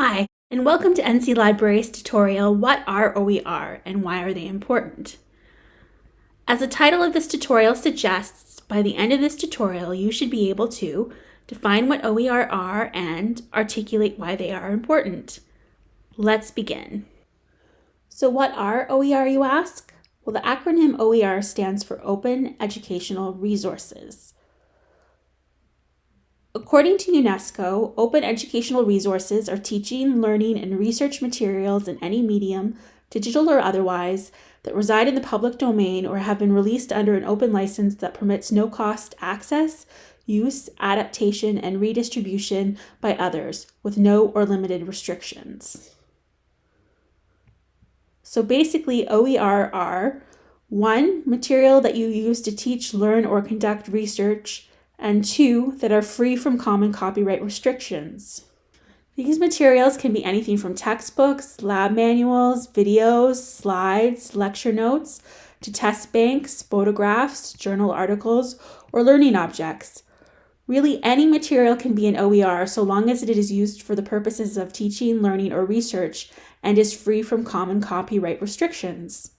Hi, and welcome to NC Library's tutorial, What are OER and why are they important? As the title of this tutorial suggests, by the end of this tutorial you should be able to define what OER are and articulate why they are important. Let's begin. So what are OER you ask? Well the acronym OER stands for Open Educational Resources. According to UNESCO, open educational resources are teaching, learning, and research materials in any medium, digital or otherwise, that reside in the public domain or have been released under an open license that permits no cost access, use, adaptation, and redistribution by others with no or limited restrictions. So basically, OER are one, material that you use to teach, learn, or conduct research and two, that are free from common copyright restrictions. These materials can be anything from textbooks, lab manuals, videos, slides, lecture notes, to test banks, photographs, journal articles, or learning objects. Really, any material can be an OER so long as it is used for the purposes of teaching, learning, or research and is free from common copyright restrictions.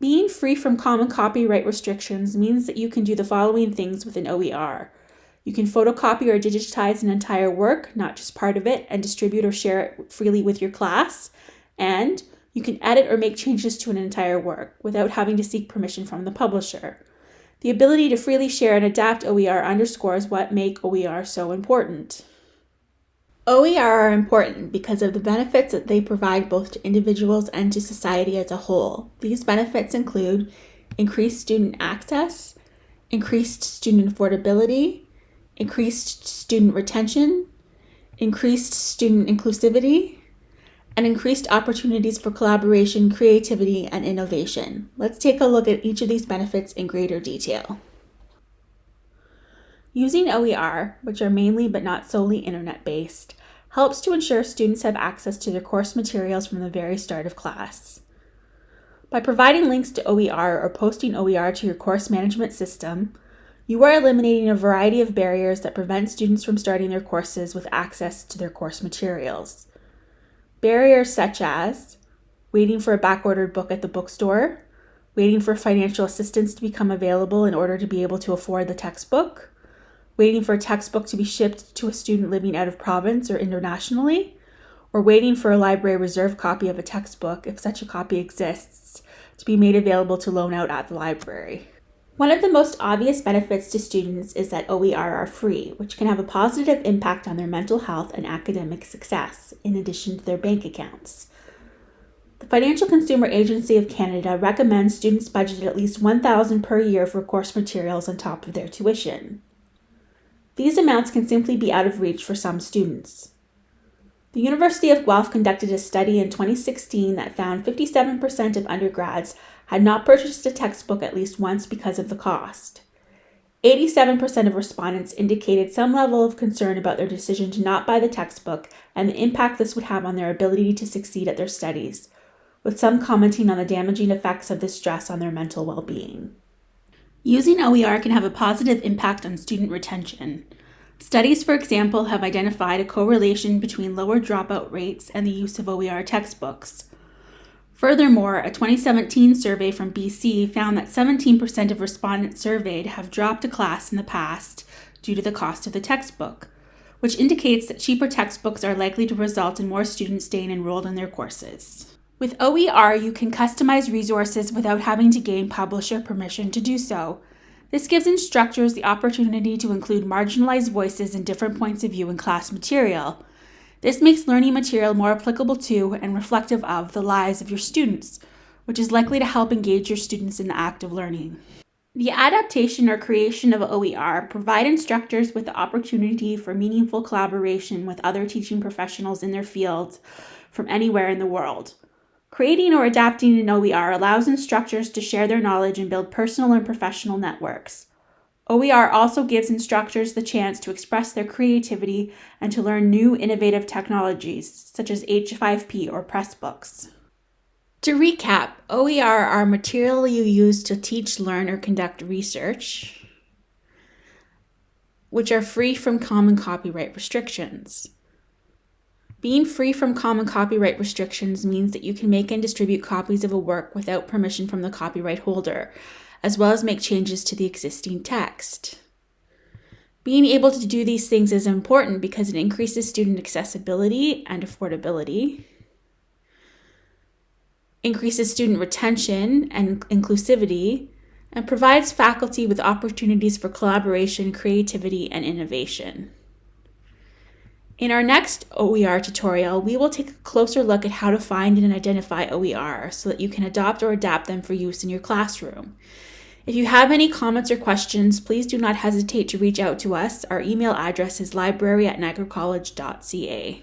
Being free from common copyright restrictions means that you can do the following things with an OER. You can photocopy or digitize an entire work, not just part of it, and distribute or share it freely with your class. And you can edit or make changes to an entire work without having to seek permission from the publisher. The ability to freely share and adapt OER underscores what make OER so important. OER are important because of the benefits that they provide both to individuals and to society as a whole. These benefits include increased student access, increased student affordability, increased student retention, increased student inclusivity, and increased opportunities for collaboration, creativity, and innovation. Let's take a look at each of these benefits in greater detail. Using OER, which are mainly but not solely internet based, helps to ensure students have access to their course materials from the very start of class. By providing links to OER or posting OER to your course management system, you are eliminating a variety of barriers that prevent students from starting their courses with access to their course materials. Barriers such as waiting for a backordered book at the bookstore, waiting for financial assistance to become available in order to be able to afford the textbook, waiting for a textbook to be shipped to a student living out of province or internationally, or waiting for a library reserve copy of a textbook, if such a copy exists, to be made available to loan out at the library. One of the most obvious benefits to students is that OER are free, which can have a positive impact on their mental health and academic success, in addition to their bank accounts. The Financial Consumer Agency of Canada recommends students budget at least 1,000 per year for course materials on top of their tuition. These amounts can simply be out of reach for some students. The University of Guelph conducted a study in 2016 that found 57% of undergrads had not purchased a textbook at least once because of the cost. 87% of respondents indicated some level of concern about their decision to not buy the textbook and the impact this would have on their ability to succeed at their studies, with some commenting on the damaging effects of this stress on their mental well being. Using OER can have a positive impact on student retention. Studies, for example, have identified a correlation between lower dropout rates and the use of OER textbooks. Furthermore, a 2017 survey from BC found that 17% of respondents surveyed have dropped a class in the past due to the cost of the textbook, which indicates that cheaper textbooks are likely to result in more students staying enrolled in their courses. With OER, you can customize resources without having to gain publisher permission to do so. This gives instructors the opportunity to include marginalized voices and different points of view in class material. This makes learning material more applicable to and reflective of the lives of your students, which is likely to help engage your students in the act of learning. The adaptation or creation of OER provide instructors with the opportunity for meaningful collaboration with other teaching professionals in their fields from anywhere in the world. Creating or adapting an OER allows instructors to share their knowledge and build personal and professional networks. OER also gives instructors the chance to express their creativity and to learn new innovative technologies, such as H5P or Pressbooks. To recap, OER are material you use to teach, learn, or conduct research. which are free from common copyright restrictions. Being free from common copyright restrictions means that you can make and distribute copies of a work without permission from the copyright holder, as well as make changes to the existing text. Being able to do these things is important because it increases student accessibility and affordability, increases student retention and inclusivity, and provides faculty with opportunities for collaboration, creativity, and innovation. In our next OER tutorial, we will take a closer look at how to find and identify OER so that you can adopt or adapt them for use in your classroom. If you have any comments or questions, please do not hesitate to reach out to us. Our email address is library at niagaracollege.ca.